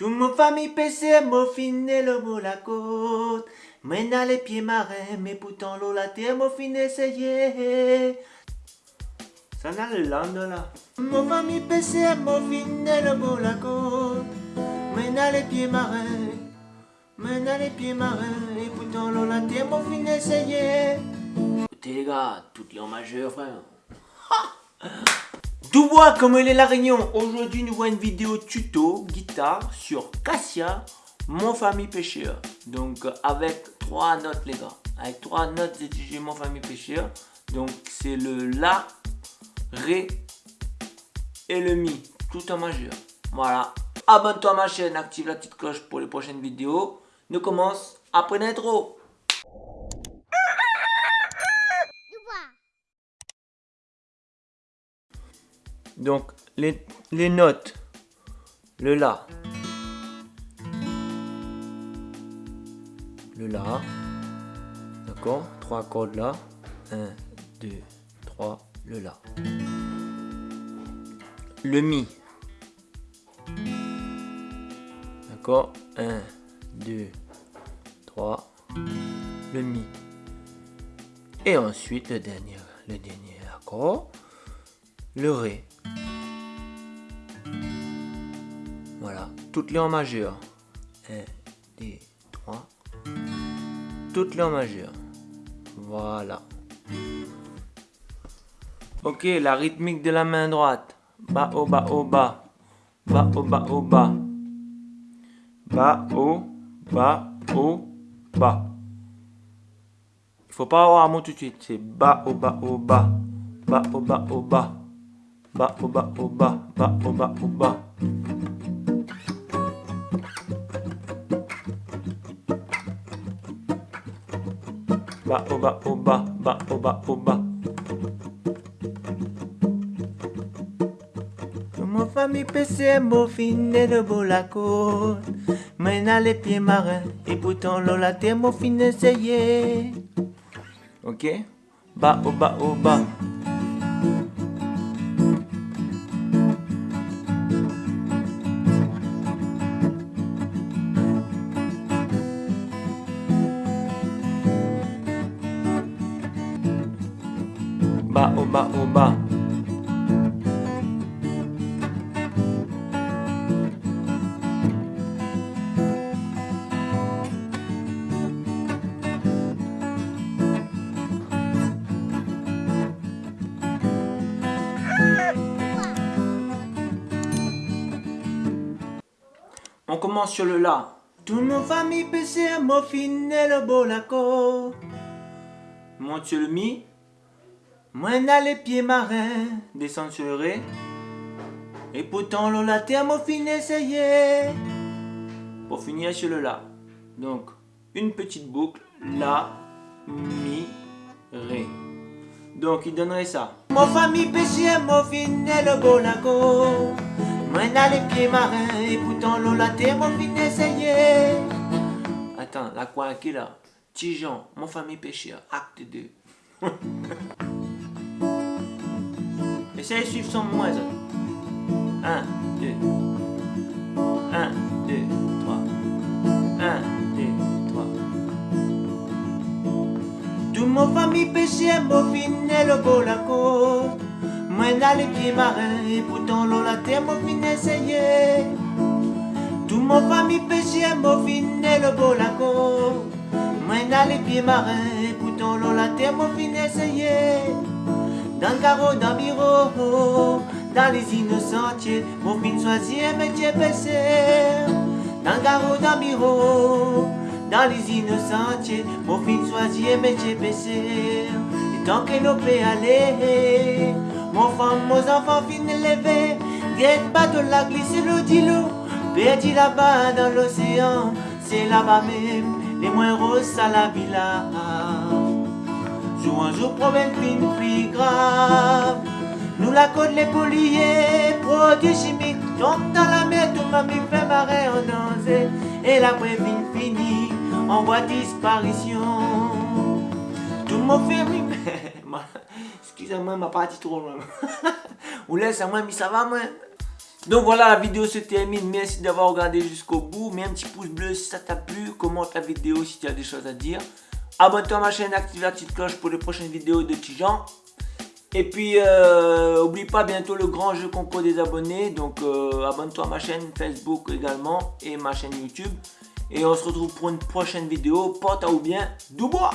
Tout mon famille PC, mon fin et le beau la côte. Maintenant les pieds marins, mais pourtant l'eau la terre, mon fin essayé. Ça n'a le lendemain là. Mon famille PC, mon fin et le beau la côte. Maintenant les pieds marins. Maintenant les pieds marins, et pourtant l'eau la terre, mon fin essayé. Écoutez les gars, toutes les en majeur frère. Tout bois comme il est la réunion. Aujourd'hui, nous voyons une vidéo tuto guitare sur Cassia, mon famille pêcheur. Donc, euh, avec trois notes, les gars. Avec trois notes d'étudier mon famille pêcheur. Donc, c'est le La, Ré et le Mi, tout en majeur. Voilà. Abonne-toi à ma chaîne, active la petite cloche pour les prochaines vidéos. Nous commençons après l'intro. Donc, les, les notes. Le La. Le La. D'accord Trois cordes là. 1, 2, 3, le La. Le Mi. D'accord 1, 2, 3, le Mi. Et ensuite le dernier, le dernier accord, le Ré. Toutes les en majeur. 1, 2, 3. Toutes les en majeur. Voilà. Ok, la rythmique de la main droite. Bas, haut, bas, haut, bas. Bas, haut, bas, haut, bas. Bas, haut, bas, haut, bas. Il faut pas avoir un mot tout de suite. C'est bas, haut, bas, haut, bas. Bas, haut, bas, haut, bas. Bas, haut, bas, haut, bas. Bas, haut, bas, haut, bas. Bas, haut, bas, haut, bas. Bas, haut, bas, haut, bas. Mon famille PC, mon fin et de beau la côte. Maintenant les pieds marins, et pourtant l'eau la terre, mon fin essayé. Ok? Bas, haut, bas, haut, bas. On commence sur le La. Tout mon famille PC, mon fin et le l'accord. Monte sur le Mi. Moi n'a les pieds marins. Descend sur le Ré. Et pourtant la terre, mon fin essayé. Pour finir sur le La. Donc, une petite boucle. La, Mi, Ré. Donc, il donnerait ça. Mon famille péché, mon fin et le beau l'accord. Moi n'a les pieds marins et pourtant la terre, mon fin essayé. Attends, la quoi qui là? Tijan, mon famille pécheur, acte 2. Essayez de suivre sans moi ça. 1, 2. 1, 2, 3. 1, 2, 3. Tout mon famille péché, mon fin et le beau la côte. Moi n'a les pieds marins et pourtant l'eau la terre, mon fin essayé. Tout mon famille péché, mon fin et le beau la côte. Moi n'a les pieds marins et pourtant l'eau la terre, mon fin essayé. Dans le carreau d'un bureau, dans les innocentiers, mon fin choisir métier baissé. Dans le carreau d'un bureau, dans les innocentiers, mon fin choisir métier baissé. Et tant que nous peut aller, mon femme, mon enfant fin élevé, guette pas de la glisser le dilo, perdu là-bas dans l'océan, c'est là-bas même, les moins roses à la villa. Jour un jour problème fin plus grave, nous la côte les poliers, produits chimiques, tombent dans la mer, tout m'a mis fait marrer en danger, et la fin fini, en voie disparition. Tout monde fait Excusez-moi, ma partie trop loin. Ou laisse à moi, mais ça va, moi. Donc voilà, la vidéo se termine. Merci d'avoir regardé jusqu'au bout. Mets un petit pouce bleu si ça t'a plu. Commente la vidéo si tu as des choses à dire. Abonne-toi à ma chaîne, active la petite cloche pour les prochaines vidéos de Tijan. Et puis, euh, oublie pas bientôt le grand jeu concours des abonnés. Donc, euh, abonne-toi à ma chaîne Facebook également et ma chaîne YouTube. Et on se retrouve pour une prochaine vidéo. Porte à ou bien, Dubois